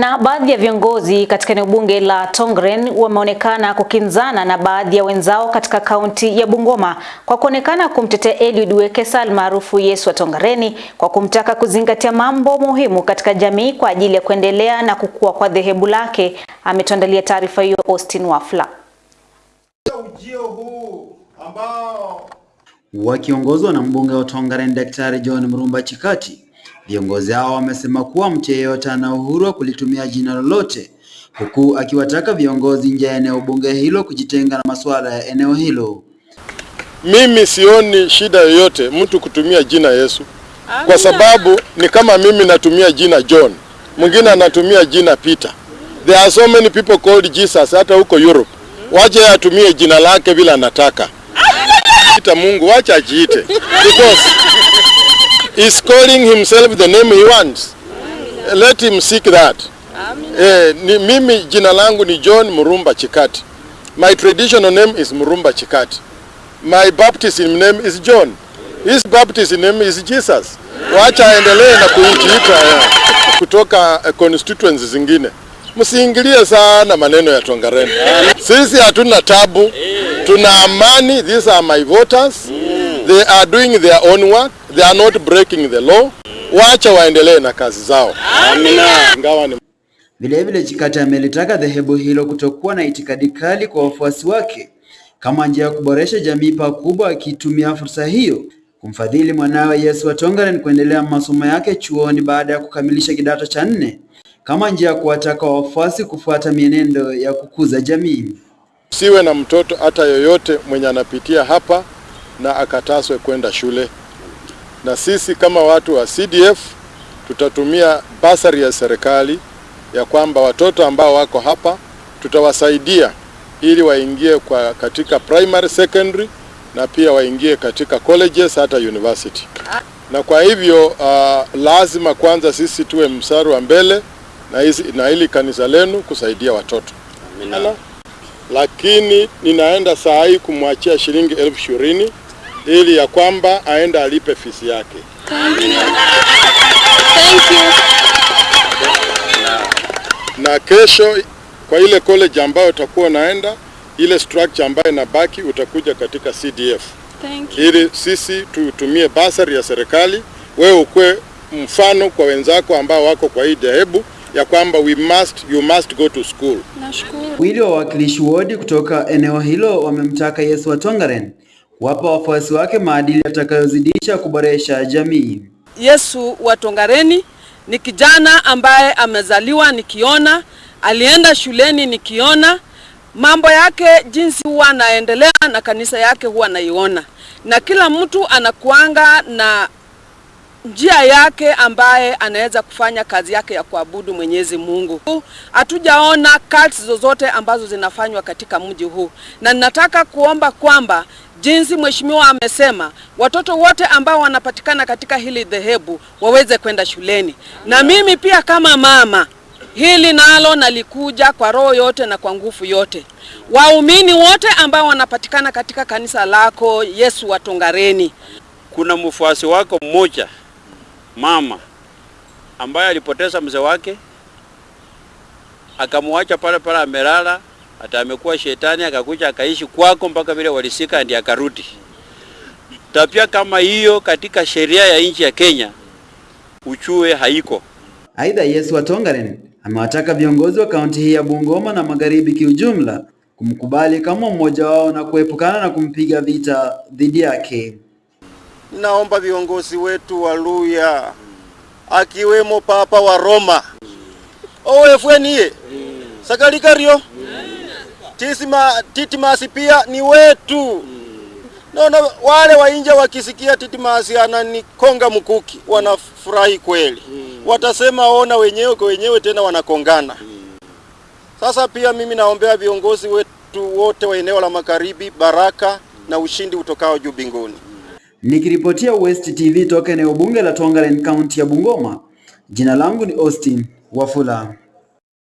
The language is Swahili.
Na baadhi ya viongozi katika eneo bunge la Tongren wameonekana kukinzana na baadhi ya wenzao katika kaunti ya Bungoma kwa kuonekana kumtetea Eliud Wekesa almaarufu Yesu wa Tongareni kwa kumtaka kuzingatia mambo muhimu katika jamii kwa ajili ya kuendelea na kukua kwa dhehebu lake. Ametuandalia taarifa hiyo Austin Wafla. Ujio huu ambao Wakiongozwa na mbunge wa Tongaren Daktari John Mrumba Chikati, viongozi hao wamesema kuwa mtu yeyote ana uhuru wa kulitumia jina lolote, huku akiwataka viongozi nje ya eneo bunge hilo kujitenga na masuala ya eneo hilo. Mimi sioni shida yoyote mtu kutumia jina Yesu kwa sababu ni kama mimi natumia jina John, mwingine anatumia jina Peter. There are so many people called Jesus hata huko Europe. Waje atumie jina lake bila anataka. Ita Mungu wacha ajiite because he's calling himself the name he wants. Let him seek that. Eh, ni, mimi jina langu ni John Murumba Chikati. My traditional name is Murumba Chikati. My baptism name is John. His baptism name is Jesus. Wacha aendelee na kujiita eh, kutoka eh, constituencies zingine. Msiingilie sana maneno ya Tongareni. Sisi hatuna tabu, tuna amani. These are my voters. They are doing their own work. They are not breaking the law. Wacha waendelee na kazi zao. Amina. Ingawa ni Vilevile Chikati amelitaka dhehebu hilo kutokuwa na itikadi kali kwa wafuasi wake kama njia ya kuboresha jamii pakubwa, akitumia fursa hiyo kumfadhili mwanawe Yesu wa Tongaren kuendelea masomo yake chuoni baada ya kukamilisha kidato cha nne kama njia ya kuwataka wafuasi kufuata mienendo ya kukuza jamii. siwe na mtoto hata yoyote mwenye anapitia hapa na akataswe kwenda shule. Na sisi kama watu wa CDF tutatumia basari ya serikali ya kwamba watoto ambao wako hapa tutawasaidia ili waingie kwa katika primary, secondary na pia waingie katika colleges hata university. Na kwa hivyo uh, lazima kwanza sisi tuwe mstari wa mbele na hizi na hili kanisa lenu kusaidia watoto. Amina. Lakini ninaenda saa hii kumwachia shilingi elfu ishirini ili ya kwamba aende alipe fisi yake. Na kesho kwa ile college ambayo utakuwa unaenda, ile structure ambayo inabaki utakuja katika CDF ili sisi tutumie basari ya serikali, wewe ukwe mfano kwa wenzako ambao wako kwa hii dhehebu ya kwamba we must, you must go to school. Nashukuru. wa wawakilishi wodi kutoka eneo hilo wamemtaka Yesu wa Tongaren kuwapa wafuasi wake maadili yatakayozidisha kuboresha jamii. Yesu wa Tongareni ni kijana ambaye amezaliwa nikiona, alienda shuleni nikiona, mambo yake jinsi huwa anaendelea na kanisa yake huwa naiona, na kila mtu anakuanga na njia yake ambaye anaweza kufanya kazi yake ya kuabudu Mwenyezi Mungu. Hatujaona cults zozote ambazo zinafanywa katika mji huu, na ninataka kuomba kwamba jinsi mheshimiwa amesema, watoto wote ambao wanapatikana katika hili dhehebu waweze kwenda shuleni, na mimi pia kama mama hili nalo nalikuja kwa roho yote na kwa nguvu yote. Waumini wote ambao wanapatikana katika kanisa lako Yesu Watongareni, kuna mfuasi wako mmoja mama ambaye alipoteza mzee wake akamwacha pale pale amelala, hata amekuwa shetani, akakuja akaishi kwako mpaka vile walisika ndiye akarudi. Tabia kama hiyo katika sheria ya nchi ya Kenya uchue haiko. Aidha, Yesu wa Tongaren amewataka viongozi wa kaunti hii ya Bungoma na Magharibi kiujumla kumkubali kama mmoja wao na kuepukana na kumpiga vita dhidi yake. naomba viongozi wetu wa Luya akiwemo Papa wa Roma owefweniye sakalikario tisima titimasi pia ni wetu mm. naona wale wa nje wakisikia titimasi ananikonga mkuki wanafurahi kweli mm. watasema ona wenyewe kwa wenyewe tena wanakongana mm. sasa pia mimi naombea viongozi wetu wote wa eneo la magharibi baraka na ushindi utokao juu mbinguni Nikiripotia West TV toka eneo bunge la Tongaren, kaunti ya Bungoma, jina langu ni Austin Wafula.